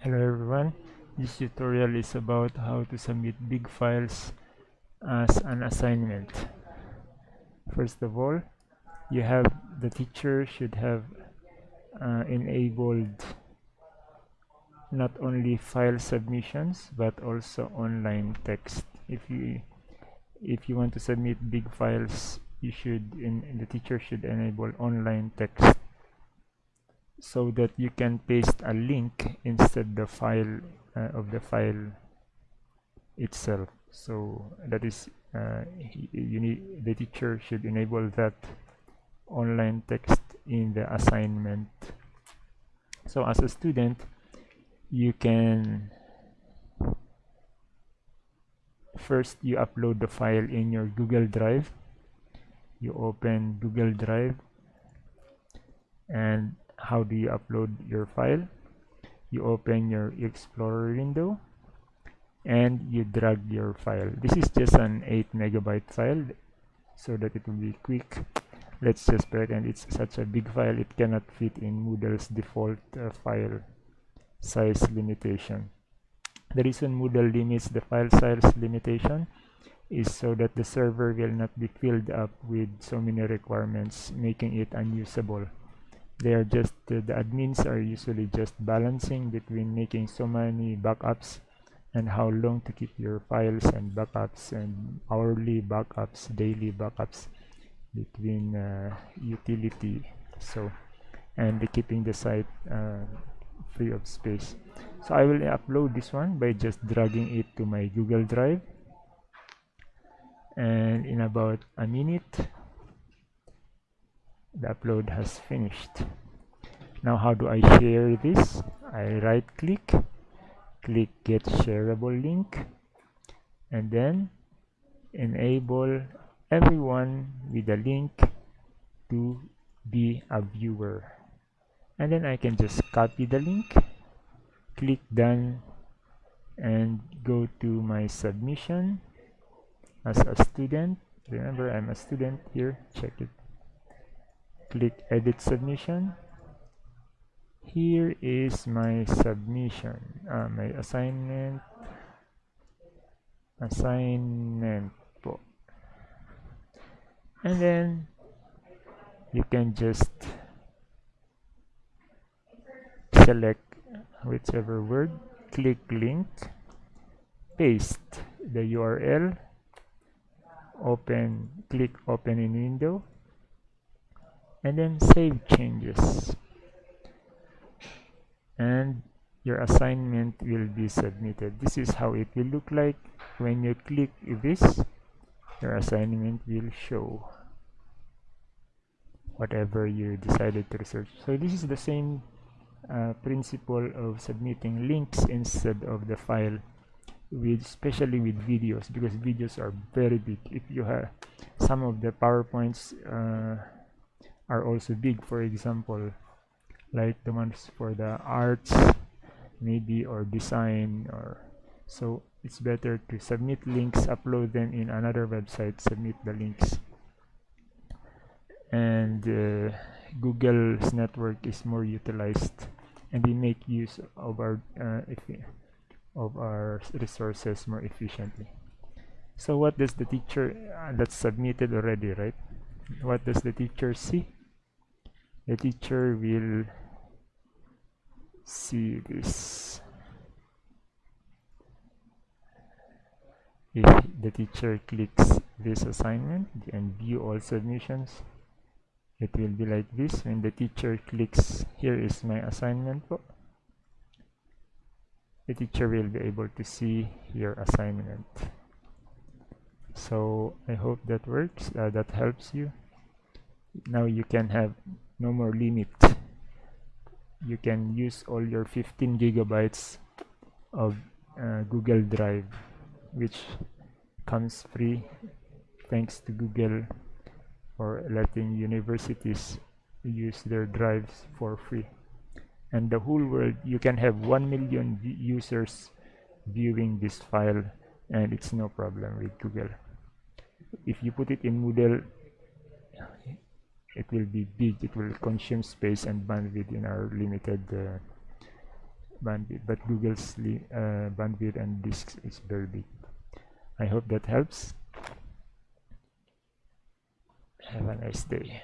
Hello everyone, this tutorial is about how to submit big files as an assignment. First of all, you have the teacher should have uh, enabled not only file submissions but also online text. If you if you want to submit big files, you should in, the teacher should enable online text so that you can paste a link instead the file uh, of the file itself. So that is uh, you need the teacher should enable that online text in the assignment. So as a student you can first you upload the file in your Google Drive. You open Google Drive and how do you upload your file? You open your explorer window and you drag your file. This is just an 8 megabyte file so that it will be quick. Let's just pretend it's such a big file it cannot fit in Moodle's default uh, file size limitation. The reason Moodle limits the file size limitation is so that the server will not be filled up with so many requirements making it unusable they are just uh, the admins are usually just balancing between making so many backups and how long to keep your files and backups and hourly backups daily backups between uh, utility. So and keeping the site uh, free of space. So I will upload this one by just dragging it to my Google Drive. And in about a minute the upload has finished. Now how do I share this? I right click click get shareable link and then enable everyone with a link to be a viewer. And then I can just copy the link click done and go to my submission. As a student remember I'm a student here check it click edit submission here is my submission uh, my assignment assignment po. and then you can just select whichever word click link paste the URL open click open in window and then save changes. And your assignment will be submitted. This is how it will look like. When you click this your assignment will show whatever you decided to research. So this is the same uh, principle of submitting links instead of the file with especially with videos because videos are very big. If you have some of the powerpoints uh, are also big. For example like the ones for the arts maybe or design or so it's better to submit links upload them in another website submit the links. And uh, Google's network is more utilized and we make use of our uh, of our resources more efficiently. So what does the teacher uh, that's submitted already right? What does the teacher see the teacher will see this. If the teacher clicks this assignment and view all submissions it will be like this. When the teacher clicks here is my assignment the teacher will be able to see your assignment. So I hope that works uh, that helps you. Now you can have no more limit. You can use all your 15 gigabytes of uh, Google Drive which comes free thanks to Google for letting universities use their drives for free. And the whole world you can have 1 million users viewing this file and it's no problem with Google. If you put it in Moodle it will be big it will consume space and bandwidth in our limited uh, bandwidth. But Google's uh, bandwidth and disks is very big. I hope that helps. Have a nice day